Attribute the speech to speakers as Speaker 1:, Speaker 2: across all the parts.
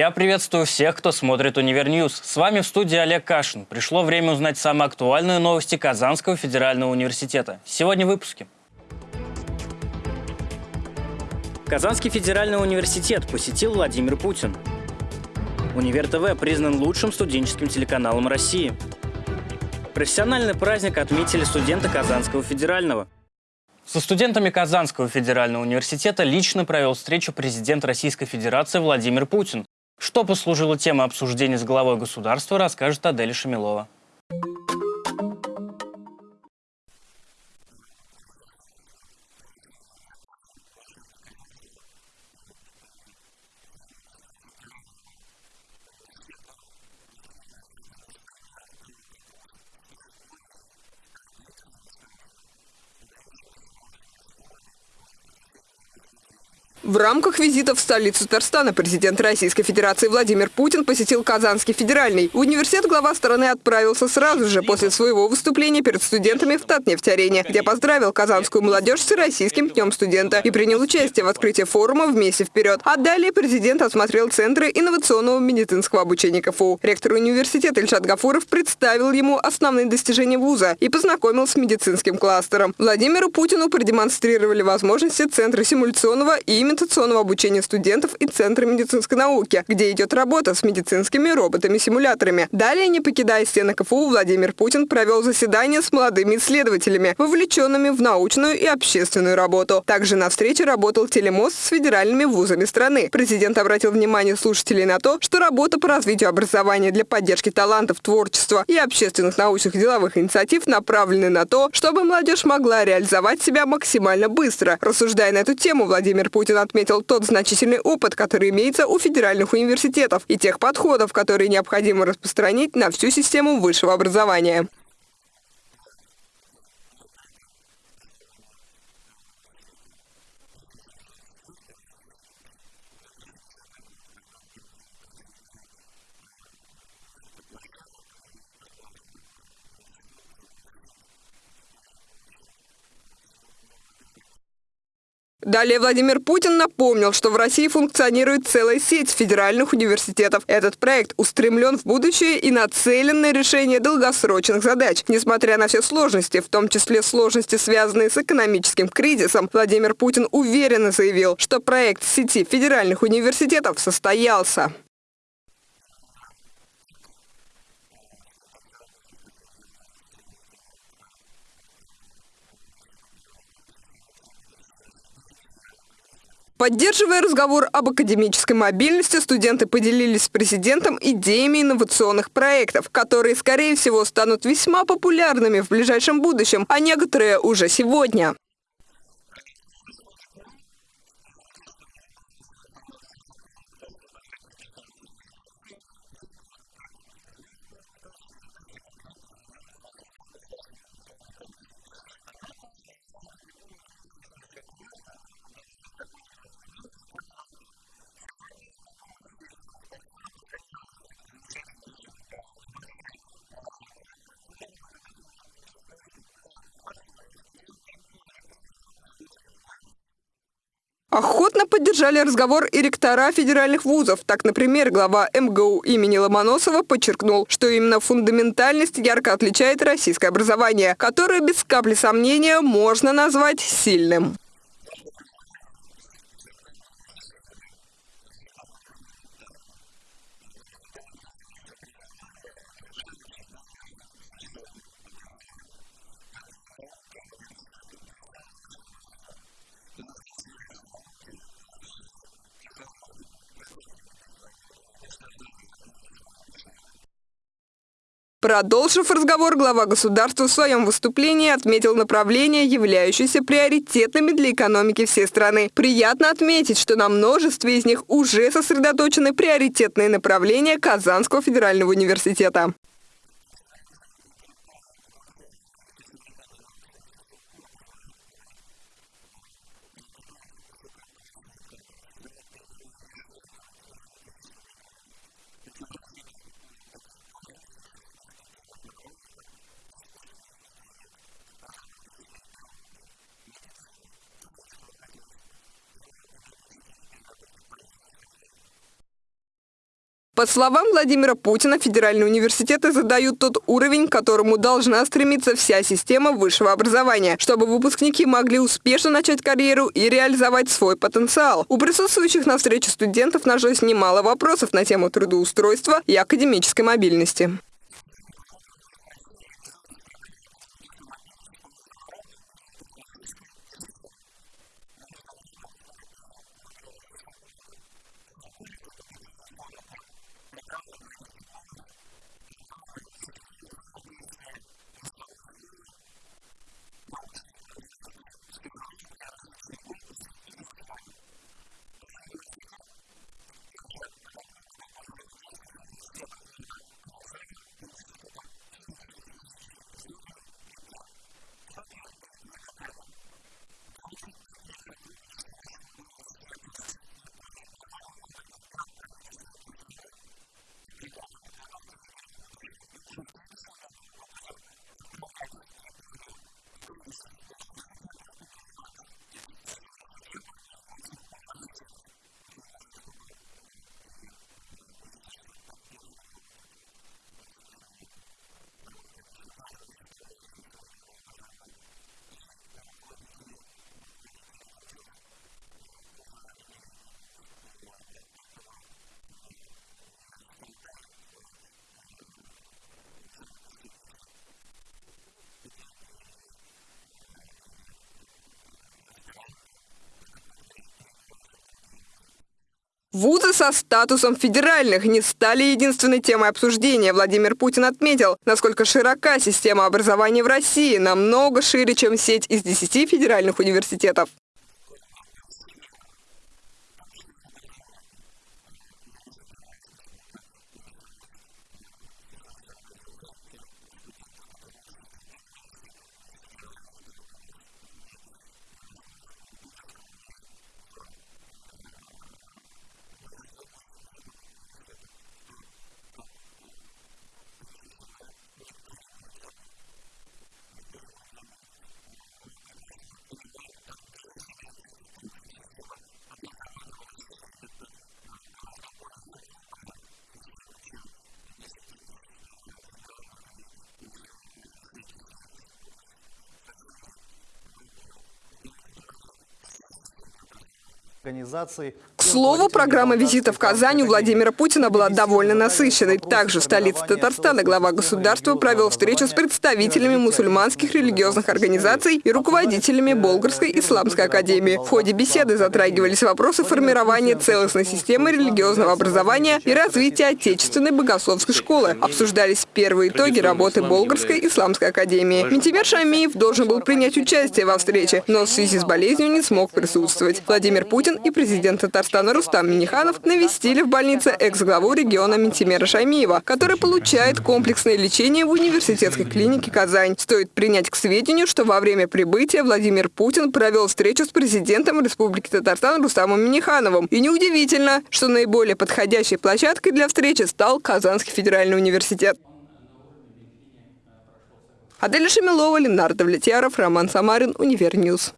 Speaker 1: Я приветствую всех, кто смотрит Универ News. С вами в студии Олег Кашин. Пришло время узнать самые актуальные новости Казанского федерального университета. Сегодня в выпуске. Казанский федеральный университет посетил Владимир Путин. Универ ТВ признан лучшим студенческим телеканалом России. Профессиональный праздник отметили студенты Казанского федерального. Со студентами Казанского федерального университета лично провел встречу президент Российской Федерации Владимир Путин. Что послужило темой обсуждения с главой государства, расскажет Аделя Шамилова.
Speaker 2: В рамках визита в столицу Татарстана президент Российской Федерации Владимир Путин посетил Казанский федеральный. В университет глава страны отправился сразу же после своего выступления перед студентами в Татнефть-арене, где поздравил казанскую молодежь с Российским днем студента и принял участие в открытии форума «Вместе вперед». А далее президент осмотрел центры инновационного медицинского обучения КФУ. Ректор университета Ильшат Гафуров представил ему основные достижения вуза и познакомил с медицинским кластером. Владимиру Путину продемонстрировали возможности Центра симуляционного и имитационного обучения студентов и Центра медицинской науки, где идет работа с медицинскими роботами-симуляторами. Далее, не покидая стены КФУ, Владимир Путин провел заседание с молодыми исследователями, вовлеченными в научную и общественную работу. Также на встрече работал телемост с федеральными вузами страны. Президент обратил внимание слушателей на то, что работа по развитию образования для поддержки талантов, творчества и общественных научных деловых инициатив направлены на то, чтобы молодежь могла реализовать себя максимально быстро. Рассуждая на эту тему, Владимир Путин отметил тот значительный опыт, который имеется у федеральных университетов и тех подходов, которые необходимо распространить на всю систему высшего образования. Далее Владимир Путин напомнил, что в России функционирует целая сеть федеральных университетов. Этот проект устремлен в будущее и нацелен на решение долгосрочных задач. Несмотря на все сложности, в том числе сложности, связанные с экономическим кризисом, Владимир Путин уверенно заявил, что проект сети федеральных университетов состоялся. Поддерживая разговор об академической мобильности, студенты поделились с президентом идеями инновационных проектов, которые, скорее всего, станут весьма популярными в ближайшем будущем, а некоторые уже сегодня. Охотно поддержали разговор и ректора федеральных вузов. Так, например, глава МГУ имени Ломоносова подчеркнул, что именно фундаментальность ярко отличает российское образование, которое без капли сомнения можно назвать сильным. Продолжив разговор, глава государства в своем выступлении отметил направления, являющиеся приоритетными для экономики всей страны. Приятно отметить, что на множестве из них уже сосредоточены приоритетные направления Казанского федерального университета. По словам Владимира Путина, федеральные университеты задают тот уровень, к которому должна стремиться вся система высшего образования, чтобы выпускники могли успешно начать карьеру и реализовать свой потенциал. У присутствующих на встрече студентов нашлось немало вопросов на тему трудоустройства и академической мобильности. Вузы со статусом федеральных не стали единственной темой обсуждения. Владимир Путин отметил, насколько широка система образования в России, намного шире, чем сеть из 10 федеральных университетов. К слову, программа визита в Казань у Владимира Путина была довольно насыщенной. Также в столице Татарстана глава государства провел встречу с представителями мусульманских религиозных организаций и руководителями Болгарской исламской академии. В ходе беседы затрагивались вопросы формирования целостной системы религиозного образования и развития отечественной богословской школы. Обсуждались первые итоги работы Болгарской исламской академии. Ментимер Шамиев должен был принять участие во встрече, но в связи с болезнью не смог присутствовать. Владимир Путин и президент Татарстана Рустам Миниханов навестили в больнице экс-главу региона Ментимера Шаймиева, который получает комплексное лечение в университетской клинике «Казань». Стоит принять к сведению, что во время прибытия Владимир Путин провел встречу с президентом Республики Татарстан Рустамом Минихановым. И неудивительно, что наиболее подходящей площадкой для встречи стал Казанский федеральный университет. Адель Шамилова, Ленар Довлетьяров, Роман Самарин, Универ News.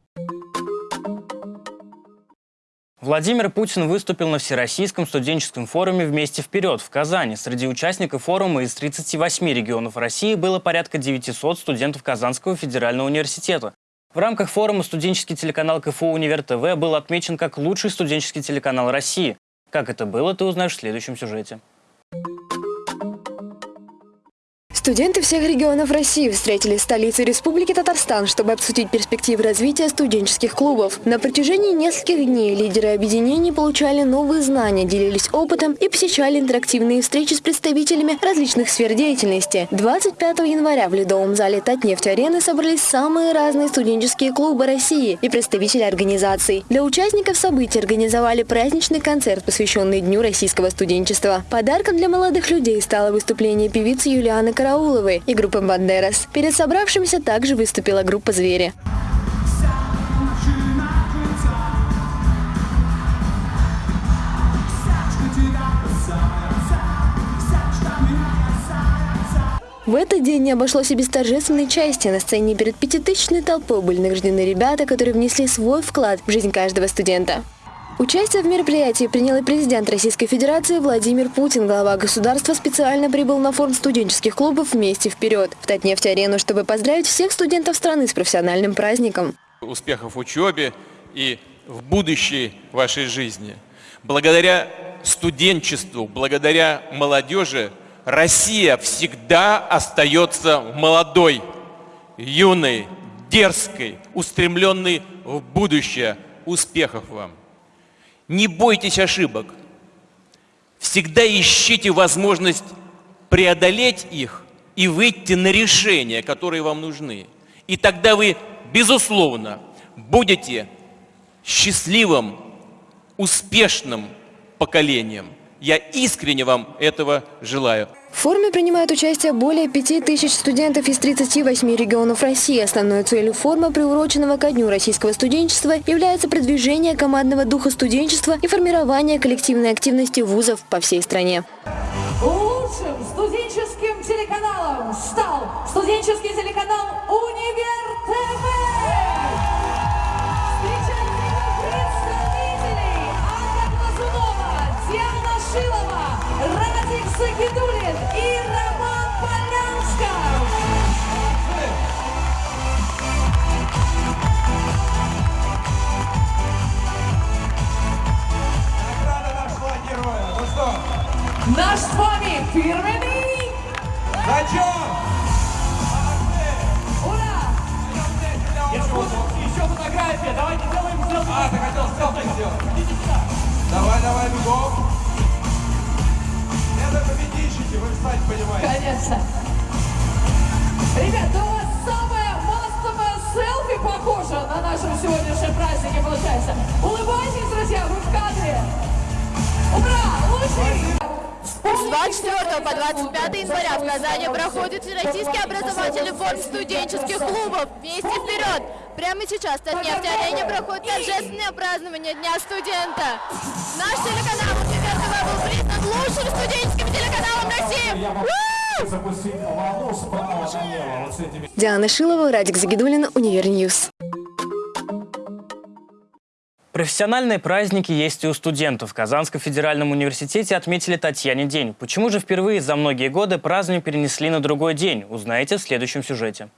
Speaker 1: Владимир Путин выступил на Всероссийском студенческом форуме «Вместе вперед» в Казани. Среди участников форума из 38 регионов России было порядка 900 студентов Казанского федерального университета. В рамках форума студенческий телеканал КФУ «Универ ТВ» был отмечен как лучший студенческий телеканал России. Как это было, ты узнаешь в следующем сюжете.
Speaker 3: Студенты всех регионов России встретились в столице Республики Татарстан, чтобы обсудить перспективы развития студенческих клубов. На протяжении нескольких дней лидеры объединений получали новые знания, делились опытом и посещали интерактивные встречи с представителями различных сфер деятельности. 25 января в ледовом зале Татнефть-арены собрались самые разные студенческие клубы России и представители организаций. Для участников событий организовали праздничный концерт, посвященный Дню российского студенчества. Подарком для молодых людей стало выступление певицы Юлианы Карауловой Карауловой и группы «Бандерас». Перед собравшимся также выступила группа «Звери». В этот день не обошлось и без торжественной части. На сцене перед пятитысячной толпой были награждены ребята, которые внесли свой вклад в жизнь каждого студента. Участие в мероприятии принял и президент Российской Федерации Владимир Путин. Глава государства специально прибыл на форум студенческих клубов «Вместе вперед» в Татнефть-арену, чтобы поздравить всех студентов страны с профессиональным праздником.
Speaker 4: Успехов в учебе и в будущей вашей жизни. Благодаря студенчеству, благодаря молодежи Россия всегда остается молодой, юной, дерзкой, устремленной в будущее. Успехов вам! Не бойтесь ошибок. Всегда ищите возможность преодолеть их и выйти на решения, которые вам нужны. И тогда вы, безусловно, будете счастливым, успешным поколением. Я искренне вам этого желаю.
Speaker 3: В форуме принимают участие более 5000 студентов из 38 регионов России. Основной целью форума, приуроченного ко Дню российского студенчества, является продвижение командного духа студенчества и формирование коллективной активности вузов по всей стране.
Speaker 5: Лучшим студенческим телеканалом стал студенческий телеканал «Универ ТВ». Глазунова, Диана Шилова, Сагидулин и Роман Полянсков.
Speaker 6: 24 по 25 января в Казани проходит Всероссийский образовательный форум студенческих клубов «Вместе вперед!». Прямо сейчас в Татнефть-арене проходит торжественное празднование Дня студента. Наш телеканал «Универ ТВ» был признан лучшим студенческим телеканалом России.
Speaker 3: Диана Шилова, Радик Загидулин, Универ News.
Speaker 1: Профессиональные праздники есть и у студентов. В Казанском федеральном университете отметили Татьянин день. Почему же впервые за многие годы празднование перенесли на другой день, узнаете в следующем сюжете.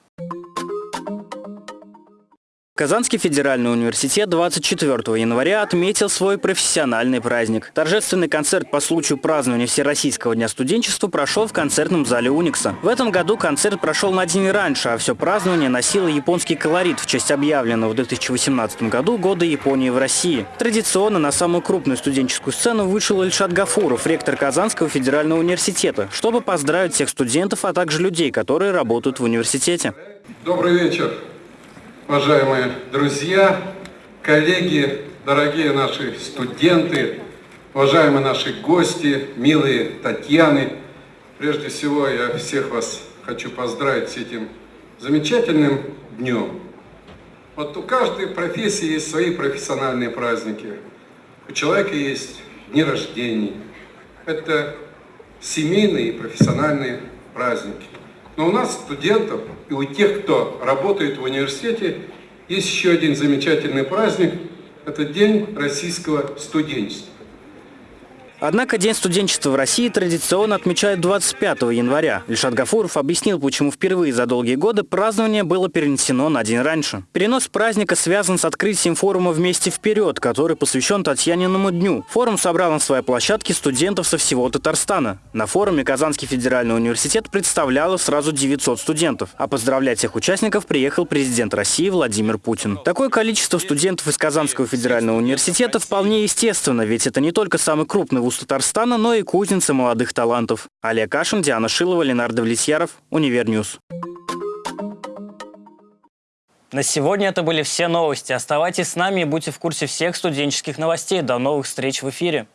Speaker 1: Казанский федеральный университет 24 января отметил свой профессиональный праздник. Торжественный концерт по случаю празднования Всероссийского дня студенчества прошел в концертном зале Уникса. В этом году концерт прошел на день раньше, а все празднование носило японский колорит в честь объявленного в 2018 году года Японии в России. Традиционно на самую крупную студенческую сцену вышел Ильшат Гафуров, ректор Казанского федерального университета, чтобы поздравить всех студентов, а также людей, которые работают в университете.
Speaker 7: Добрый вечер, уважаемые друзья, коллеги, дорогие наши студенты, уважаемые наши гости, милые Татьяны. Прежде всего, я всех вас хочу поздравить с этим замечательным днем. Вот у каждой профессии есть свои профессиональные праздники. У человека есть дни рождения. Это семейные и профессиональные праздники. Но у нас, студентов, и у тех, кто работает в университете, есть еще один замечательный праздник. Это День российского студенчества.
Speaker 1: Однако День студенчества в России традиционно отмечают 25 января. Ильшат Гафуров объяснил, почему впервые за долгие годы празднование было перенесено на день раньше. Перенос праздника связан с открытием форума «Вместе вперед», который посвящен Татьяниному дню. Форум собрал на своей площадке студентов со всего Татарстана. На форуме Казанский федеральный университет представляло сразу 900 студентов, а поздравлять всех участников приехал президент России Владимир Путин. Такое количество студентов из Казанского федерального университета вполне естественно, ведь это не только самый крупный вуз Татарстана, но и кузница молодых талантов. Олег Кашин, Диана Шилова, Ленар Довлетьяров, Универ News. На сегодня это были все новости. Оставайтесь с нами и будьте в курсе всех студенческих новостей. До новых встреч в эфире.